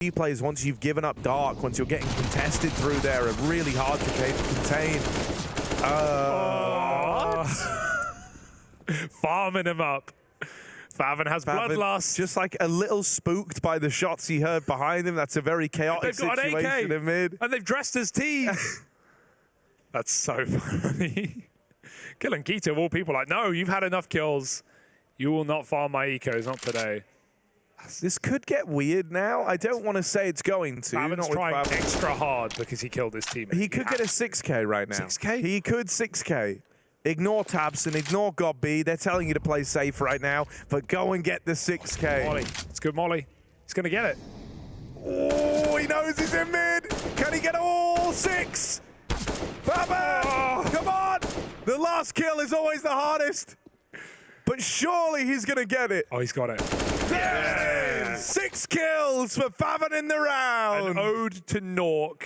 He plays once you've given up Dark, once you're getting contested through there, are really hard to contain. Uh, Farming him up. Faven has Favin bloodlust. Just like a little spooked by the shots he heard behind him. That's a very chaotic They've got an situation AK. in mid. And they've dressed as team. That's so funny. Killing k1to of all people, like, no, you've had enough kills. You will not farm my ecos, not today. This could get weird now. I don't want to say it's going to. Not trying extra hard because he killed his teammate. He could get a 6k right now. 6K? He could 6k. Ignore tabseN, ignore gob b. They're telling you to play safe right now, but go and get the 6k. Molly. It's good, Molly. He's going to get it. Oh, he knows he's in mid. Can he get all six? Fabian, oh. come on. The last kill is always the hardest. But surely he's going to get it. Oh, he's got it. There it is. Six kills for Faven in the round. An ode to Nork